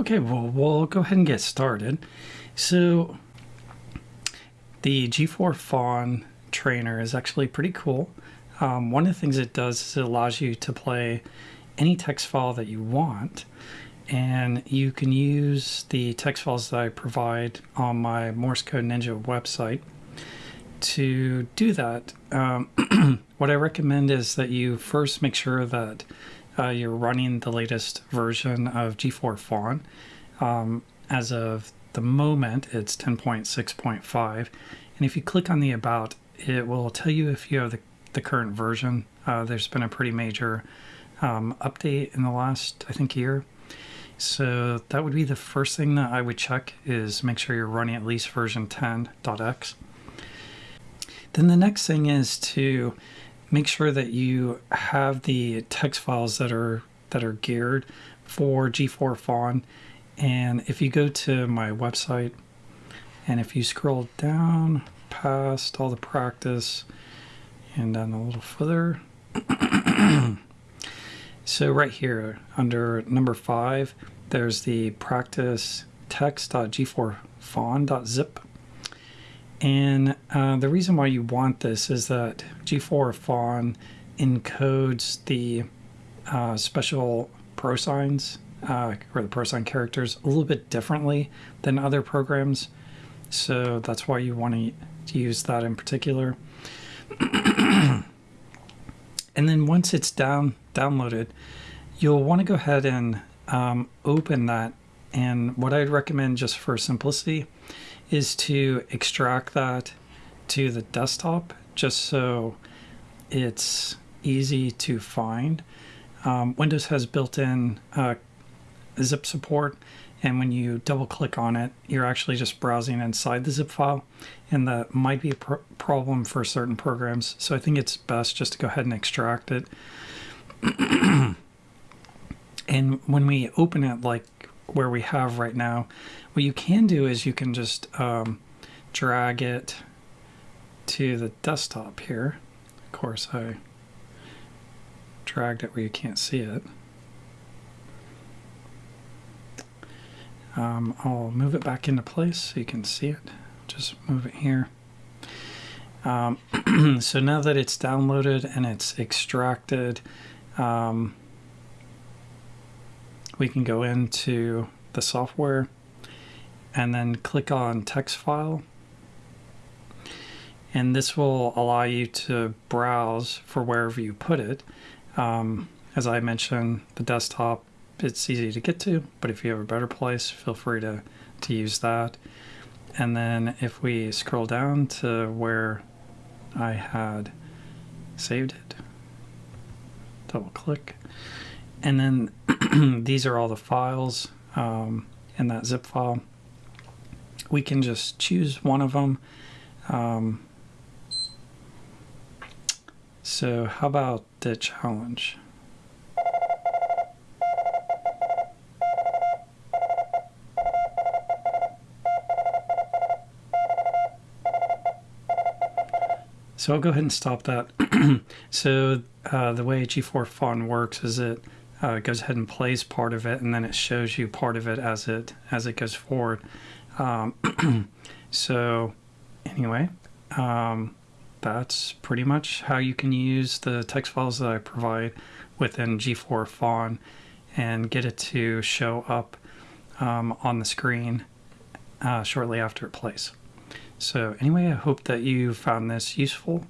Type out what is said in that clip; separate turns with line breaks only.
Okay, well, we'll go ahead and get started. So the G4FON trainer is actually pretty cool. Um, one of the things it does is it allows you to play any text file that you want and you can use the text files that I provide on my Morse Code Ninja website to do that. Um, what I recommend is that you first make sure that uh, you're running the latest version of G4FON. Um, as of the moment, it's 10.6.5. And if you click on the About, it will tell you if you have the, the current version. Uh, there's been a pretty major um, update in the last, I think, year. So that would be the first thing that I would check is make sure you're running at least version 10.x. Then the next thing is to make sure that you have the text files that are that are geared for G4FON. And if you go to my website and if you scroll down past all the practice and then a little further, so right here under number five, there's the practice text.g4fon.zip and uh, the reason why you want this is that G4FON encodes the uh, special prosigns uh, or the prosign characters a little bit differently than other programs. So that's why you want to use that in particular. and then once it's down downloaded, you'll want to go ahead and um, open that. And what I'd recommend just for simplicity is to extract that to the desktop just so it's easy to find. Um, Windows has built-in uh, zip support and when you double click on it you're actually just browsing inside the zip file and that might be a pr problem for certain programs so I think it's best just to go ahead and extract it and when we open it like where we have right now what you can do is you can just um, drag it to the desktop here. Of course, I dragged it where you can't see it. Um, I'll move it back into place so you can see it. Just move it here. Um, so now that it's downloaded and it's extracted, um, we can go into the software and then click on text file and this will allow you to browse for wherever you put it. Um, as I mentioned, the desktop, it's easy to get to, but if you have a better place, feel free to, to use that. And then if we scroll down to where I had saved it, double click, and then these are all the files um, in that zip file we can just choose one of them. Um, so how about the challenge? So I'll go ahead and stop that. so uh, the way G4FON works is it uh, goes ahead and plays part of it, and then it shows you part of it as it as it goes forward. Um, so anyway, um, that's pretty much how you can use the text files that I provide within G4FON and get it to show up um, on the screen uh, shortly after it plays. So anyway, I hope that you found this useful.